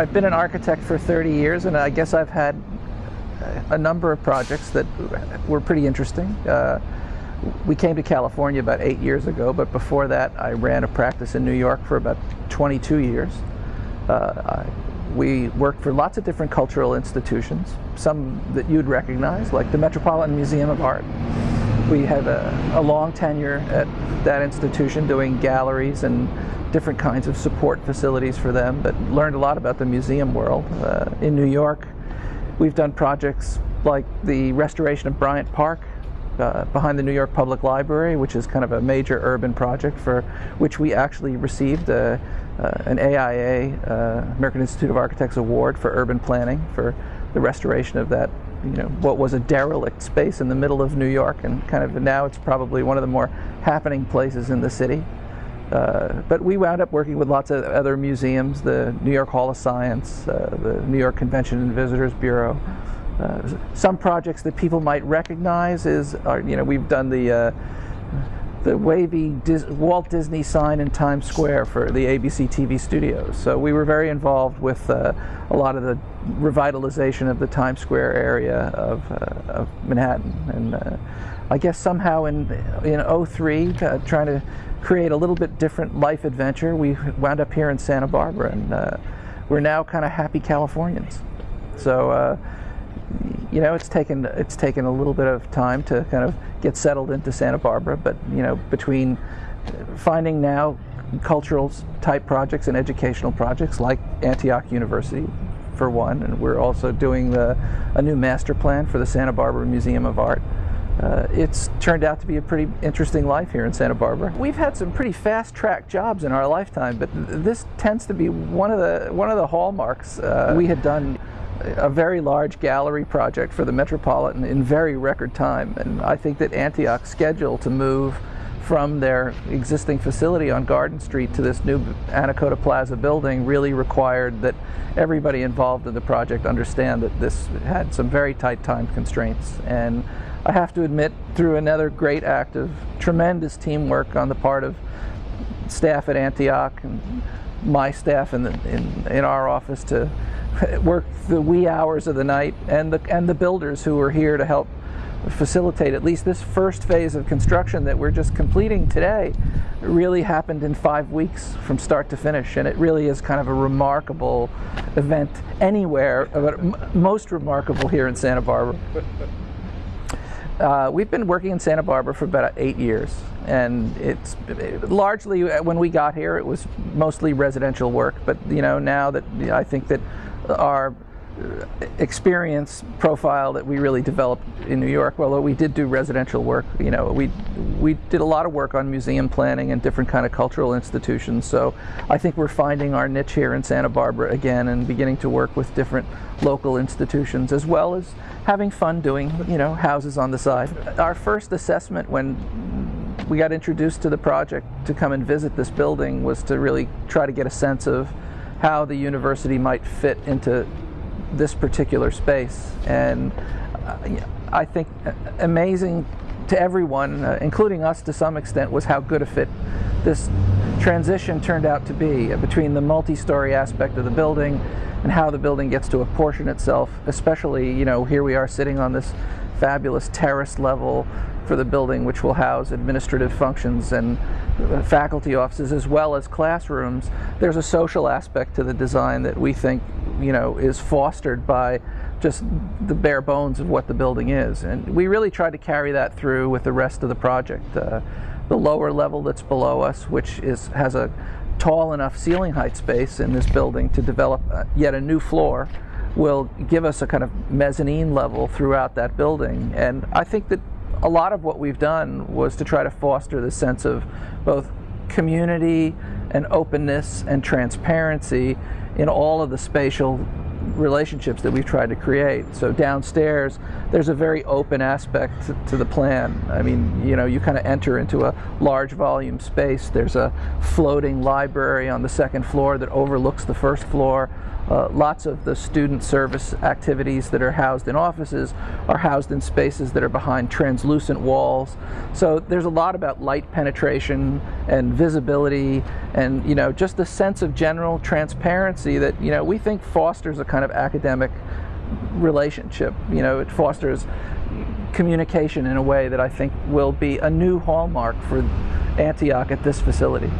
I've been an architect for 30 years and I guess I've had a number of projects that were pretty interesting. Uh, we came to California about eight years ago, but before that I ran a practice in New York for about 22 years. Uh, we worked for lots of different cultural institutions, some that you'd recognize, like the Metropolitan Museum of Art. We had a, a long tenure at that institution doing galleries and different kinds of support facilities for them, but learned a lot about the museum world. Uh, in New York, we've done projects like the restoration of Bryant Park uh, behind the New York Public Library, which is kind of a major urban project for which we actually received a, uh, an AIA, uh, American Institute of Architects Award for urban planning for the restoration of that you know what was a derelict space in the middle of New York and kind of now it's probably one of the more happening places in the city. Uh, but we wound up working with lots of other museums, the New York Hall of Science, uh, the New York Convention and Visitors Bureau. Uh, some projects that people might recognize is, are, you know, we've done the uh, the wavy Dis Walt Disney sign in Times Square for the ABC TV studios. So we were very involved with uh, a lot of the revitalization of the Times Square area of, uh, of Manhattan. And uh, I guess somehow in, in 03, uh, trying to create a little bit different life adventure, we wound up here in Santa Barbara and uh, we're now kind of happy Californians. So uh, you know, it's taken it's taken a little bit of time to kind of get settled into Santa Barbara, but you know, between finding now cultural type projects and educational projects like Antioch University for one, and we're also doing the, a new master plan for the Santa Barbara Museum of Art. Uh, it's turned out to be a pretty interesting life here in Santa Barbara. We've had some pretty fast track jobs in our lifetime, but this tends to be one of the one of the hallmarks. Uh, we had done a very large gallery project for the Metropolitan in very record time. And I think that Antioch's schedule to move from their existing facility on Garden Street to this new Anacapa Plaza building really required that everybody involved in the project understand that this had some very tight time constraints. And I have to admit, through another great act of tremendous teamwork on the part of staff at Antioch and my staff in, the, in, in our office to work the wee hours of the night and the, and the builders who were here to help facilitate at least this first phase of construction that we're just completing today really happened in five weeks from start to finish and it really is kind of a remarkable event anywhere but most remarkable here in Santa Barbara. Uh, we've been working in Santa Barbara for about eight years and it's largely when we got here it was mostly residential work. But you know now that I think that our experience profile that we really developed in New York. Well, we did do residential work. You know, we we did a lot of work on museum planning and different kind of cultural institutions. So I think we're finding our niche here in Santa Barbara again and beginning to work with different local institutions as well as having fun doing you know houses on the side. Our first assessment when we got introduced to the project to come and visit this building was to really try to get a sense of how the university might fit into this particular space. And uh, I think amazing to everyone, uh, including us to some extent, was how good a fit this transition turned out to be between the multi-story aspect of the building and how the building gets to apportion itself, especially, you know, here we are sitting on this fabulous terrace level for the building, which will house administrative functions and faculty offices as well as classrooms. There's a social aspect to the design that we think, you know, is fostered by just the bare bones of what the building is. And we really try to carry that through with the rest of the project. Uh, the lower level that's below us, which is has a tall enough ceiling height space in this building to develop uh, yet a new floor will give us a kind of mezzanine level throughout that building. And I think that a lot of what we've done was to try to foster the sense of both community and openness and transparency in all of the spatial relationships that we've tried to create. So downstairs, there's a very open aspect to, to the plan. I mean, you know, you kind of enter into a large volume space. There's a floating library on the second floor that overlooks the first floor. Uh, lots of the student service activities that are housed in offices are housed in spaces that are behind translucent walls. So there's a lot about light penetration and visibility and you know just the sense of general transparency that you know we think fosters a kind of academic relationship. You know, it fosters communication in a way that I think will be a new hallmark for Antioch at this facility.